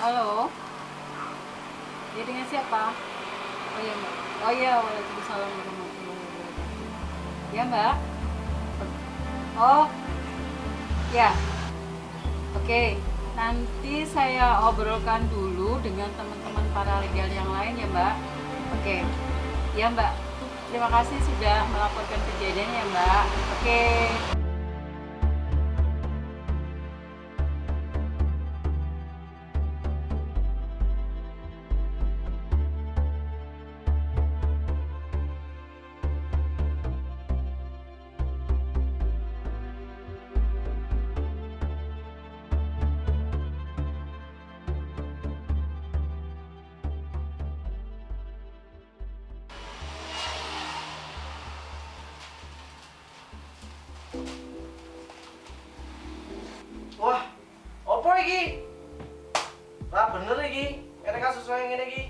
Halo. Ya dengan siapa? Oh iya mbak. Oh iya, waalaikumsalam warahmatullahi wabarakatuh. Ya mbak. Oh, ya. Oke, nanti saya obrolkan dulu dengan teman-teman paralegal yang lain ya mbak. Oke, ya mbak. Terima kasih sudah melaporkan kejadian ya mbak. Oke. Wah, opo iki? Lah bener iki, ada kasus yang ngene iki.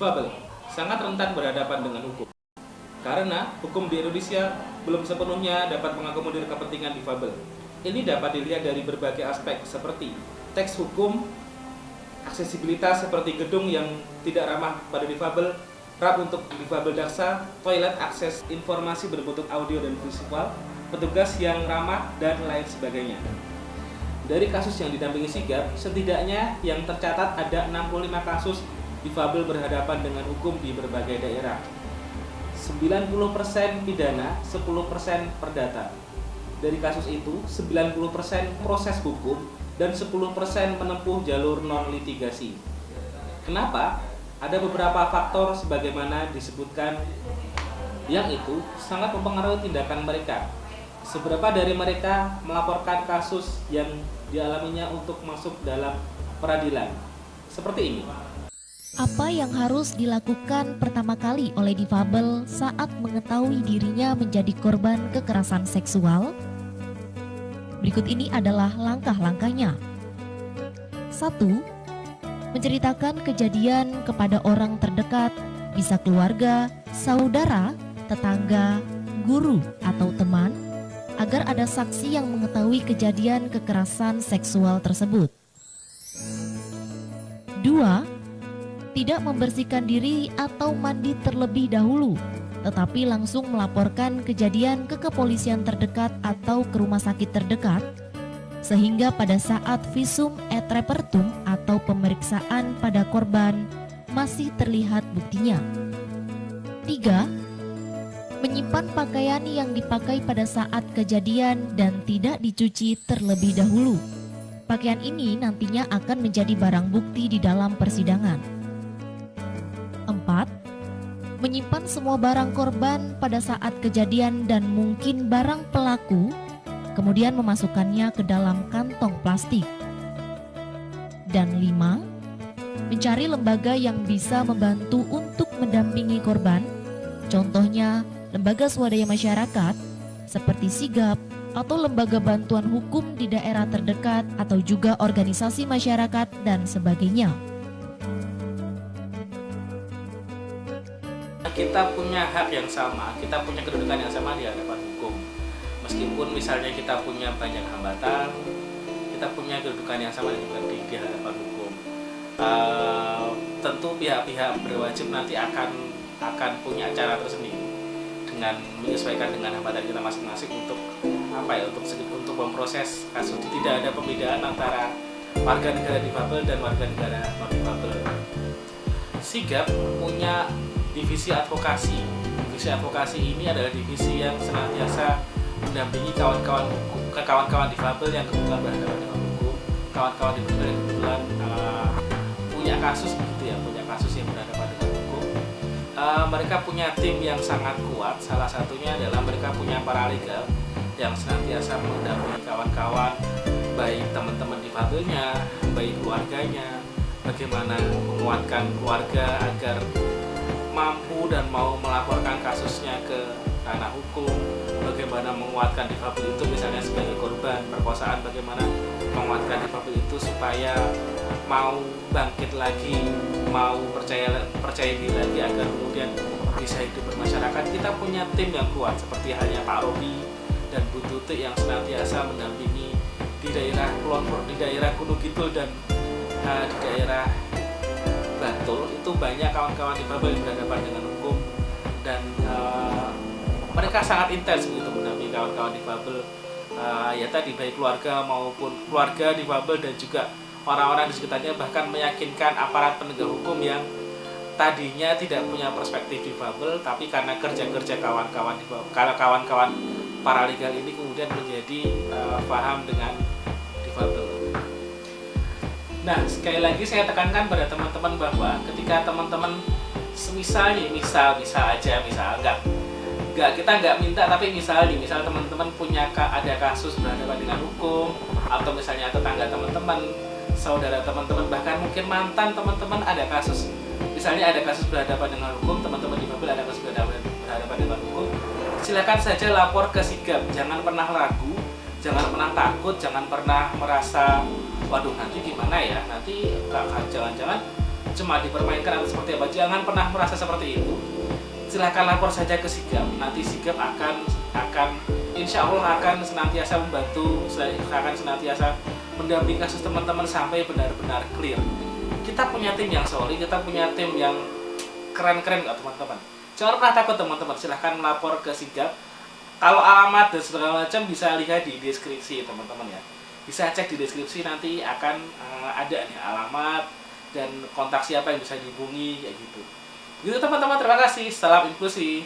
Difabel sangat rentan berhadapan dengan hukum. Karena hukum di Indonesia belum sepenuhnya dapat mengakomodir kepentingan difabel. Ini dapat dilihat dari berbagai aspek seperti teks hukum, aksesibilitas seperti gedung yang tidak ramah pada difabel, rak untuk difabel daksa, toilet akses informasi berbentuk audio dan visual, petugas yang ramah, dan lain sebagainya. Dari kasus yang didampingi sigap, setidaknya yang tercatat ada 65 kasus difabel berhadapan dengan hukum di berbagai daerah. 90% pidana, 10% perdata. Dari kasus itu, 90% proses hukum dan 10% menempuh jalur non litigasi. Kenapa? Ada beberapa faktor sebagaimana disebutkan yang itu sangat mempengaruhi tindakan mereka. Seberapa dari mereka melaporkan kasus yang dialaminya untuk masuk dalam peradilan. Seperti ini. Apa yang harus dilakukan pertama kali oleh difabel saat mengetahui dirinya menjadi korban kekerasan seksual? Berikut ini adalah langkah-langkahnya. 1. Menceritakan kejadian kepada orang terdekat, bisa keluarga, saudara, tetangga, guru, atau teman, agar ada saksi yang mengetahui kejadian kekerasan seksual tersebut. 2 tidak membersihkan diri atau mandi terlebih dahulu, tetapi langsung melaporkan kejadian ke kepolisian terdekat atau ke rumah sakit terdekat, sehingga pada saat visum et repertum atau pemeriksaan pada korban masih terlihat buktinya. 3. Menyimpan pakaian yang dipakai pada saat kejadian dan tidak dicuci terlebih dahulu. Pakaian ini nantinya akan menjadi barang bukti di dalam persidangan. 4. Menyimpan semua barang korban pada saat kejadian dan mungkin barang pelaku, kemudian memasukkannya ke dalam kantong plastik. Dan 5. Mencari lembaga yang bisa membantu untuk mendampingi korban, contohnya lembaga swadaya masyarakat seperti sigap atau lembaga bantuan hukum di daerah terdekat atau juga organisasi masyarakat dan sebagainya. Kita punya hak yang sama, kita punya kedudukan yang sama di hadapan hukum. Meskipun misalnya kita punya banyak hambatan, kita punya kedudukan yang sama di, di hadapan hukum. Uh, tentu pihak-pihak berwajib nanti akan akan punya cara tersendiri dengan menyesuaikan dengan hambatan kita masing-masing untuk apa ya untuk untuk memproses kasus tidak ada pembedaan antara warga negara difabel dan warga negara non difabel. Sigap punya divisi advokasi. Divisi advokasi ini adalah divisi yang senantiasa mendampingi kawan-kawan kawan-kawan difabel yang kebetulan berhadapan dengan hukum, kawan-kawan difabel yang kebetulan uh, punya kasus begitu ya, punya kasus yang berhadapan dengan hukum. Uh, mereka punya tim yang sangat kuat. Salah satunya adalah mereka punya paralegal yang senantiasa mendampingi kawan-kawan baik teman-teman difabelnya, baik keluarganya, bagaimana menguatkan keluarga agar mampu dan mau melaporkan kasusnya ke ranah hukum, bagaimana menguatkan difabel itu misalnya sebagai korban perkosaan, bagaimana menguatkan difabel itu supaya mau bangkit lagi, mau percaya percaya diri lagi agar kemudian bisa hidup bermasyarakat. Kita punya tim yang kuat seperti halnya Pak Robi dan Bu Tuti yang senantiasa mendampingi di daerah Kulon di daerah Gunung Kidul dan uh, di daerah Bantul itu banyak kawan-kawan difabel yang berhadapan dengan hukum dan uh, mereka sangat intens begitu mendampingi kawan-kawan difabel uh, ya tadi baik keluarga maupun keluarga difabel dan juga orang-orang di sekitarnya bahkan meyakinkan aparat penegak hukum yang tadinya tidak punya perspektif difabel tapi karena kerja-kerja kawan-kawan kalau kawan-kawan paralegal ini kemudian menjadi uh, paham dengan. Nah, sekali lagi saya tekankan pada teman-teman bahwa ketika teman-teman semisal nih, misal bisa aja, misal enggak. Enggak kita enggak minta tapi misal nih, misal teman-teman punya ada kasus berhadapan dengan hukum atau misalnya tetangga teman-teman, saudara teman-teman bahkan mungkin mantan teman-teman ada kasus. Misalnya ada kasus berhadapan dengan hukum, teman-teman di mobil ada kasus berhadapan, berhadapan dengan hukum, silakan saja lapor ke sigap, jangan pernah ragu, jangan pernah takut, jangan pernah merasa waduh nanti gimana ya, nanti jangan-jangan cuma dipermainkan atau seperti apa, jangan pernah merasa seperti itu. Silahkan lapor saja ke sigap, nanti sigap akan akan insya Allah akan senantiasa membantu, akan senantiasa mendampingi kasus teman-teman sampai benar-benar clear. Kita punya tim yang solid, kita punya tim yang keren-keren kok teman-teman. Jangan pernah takut teman-teman, silahkan melapor ke sigap. Kalau alamat dan segala macam bisa lihat di deskripsi teman-teman ya. Bisa cek di deskripsi nanti akan uh, ada nih alamat dan kontak siapa yang bisa dihubungi ya gitu. Gitu teman-teman, terima kasih. Salam inklusi.